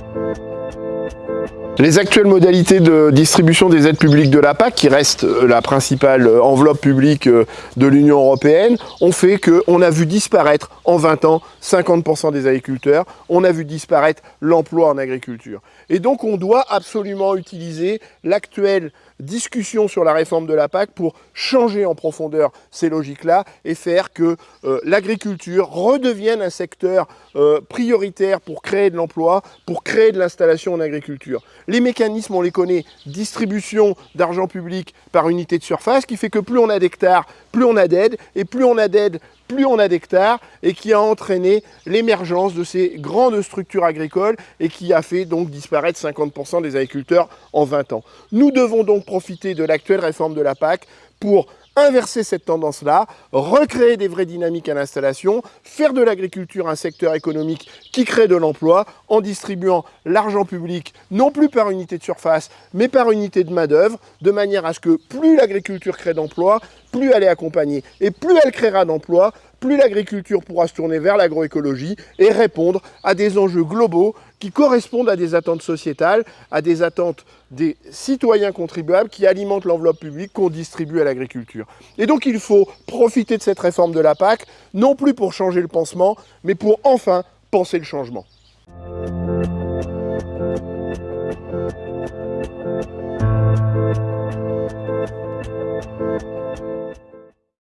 Thank you. Les actuelles modalités de distribution des aides publiques de la PAC, qui reste euh, la principale euh, enveloppe publique euh, de l'Union européenne, ont fait qu'on a vu disparaître en 20 ans 50% des agriculteurs, on a vu disparaître l'emploi en agriculture. Et donc on doit absolument utiliser l'actuelle discussion sur la réforme de la PAC pour changer en profondeur ces logiques-là et faire que l'agriculture redevienne un secteur prioritaire pour créer de l'emploi, pour créer de l'installation en agriculture. Les mécanismes, on les connaît, distribution d'argent public par unité de surface, qui fait que plus on a d'hectares, plus on a d'aide, et plus on a d'aide, plus on a d'hectares, et qui a entraîné l'émergence de ces grandes structures agricoles et qui a fait donc disparaître 50% des agriculteurs en 20 ans. Nous devons donc profiter de l'actuelle réforme de la PAC pour inverser cette tendance-là, recréer des vraies dynamiques à l'installation, faire de l'agriculture un secteur économique qui crée de l'emploi en distribuant l'argent public non plus par unité de surface, mais par unité de main-d'œuvre, de manière à ce que plus l'agriculture crée d'emplois, plus elle est accompagnée et plus elle créera d'emplois, plus l'agriculture pourra se tourner vers l'agroécologie et répondre à des enjeux globaux qui correspondent à des attentes sociétales, à des attentes des citoyens contribuables qui alimentent l'enveloppe publique qu'on distribue à l'agriculture. Et donc il faut profiter de cette réforme de la PAC, non plus pour changer le pansement, mais pour enfin penser le changement.